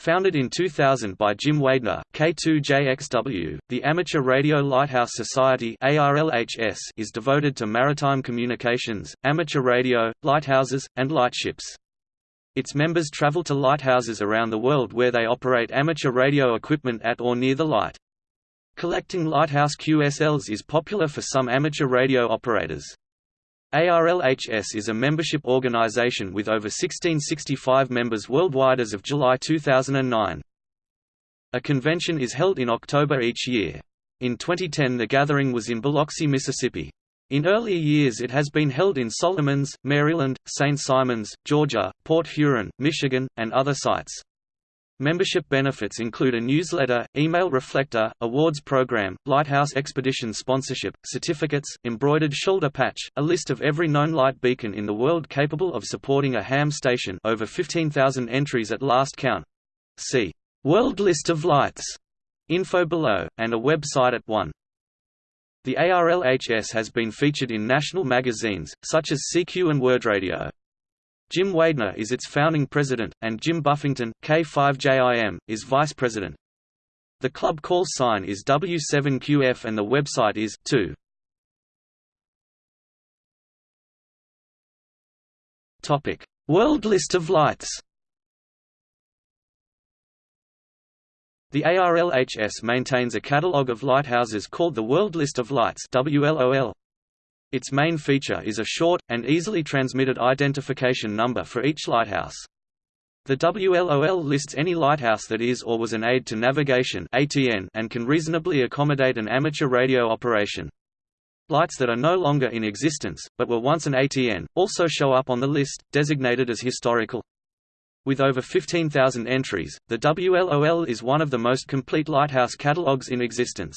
Founded in 2000 by Jim Weidner, K2JXW, the Amateur Radio Lighthouse Society is devoted to maritime communications, amateur radio, lighthouses, and lightships. Its members travel to lighthouses around the world where they operate amateur radio equipment at or near the light. Collecting lighthouse QSLs is popular for some amateur radio operators. ARLHS is a membership organization with over 1665 members worldwide as of July 2009. A convention is held in October each year. In 2010 the gathering was in Biloxi, Mississippi. In earlier years it has been held in Solomons, Maryland, St. Simons, Georgia, Port Huron, Michigan, and other sites. Membership benefits include a newsletter, email reflector, awards program, Lighthouse Expedition sponsorship, certificates, embroidered shoulder patch, a list of every known light beacon in the world capable of supporting a ham station over 15,000 entries at last count. See World List of Lights info below, and a website at 1. The ARLHS has been featured in national magazines, such as CQ and WorldRadio. Jim Weidner is its founding president, and Jim Buffington, K5JIM, is vice president. The club call sign is W7QF and the website is 2. Topic: World List of Lights. The ARLHS maintains a catalogue of lighthouses called the World List of Lights WLOL. Its main feature is a short, and easily transmitted identification number for each lighthouse. The WLOL lists any lighthouse that is or was an aid to navigation ATN and can reasonably accommodate an amateur radio operation. Lights that are no longer in existence, but were once an ATN, also show up on the list, designated as historical. With over 15,000 entries, the WLOL is one of the most complete lighthouse catalogues in existence.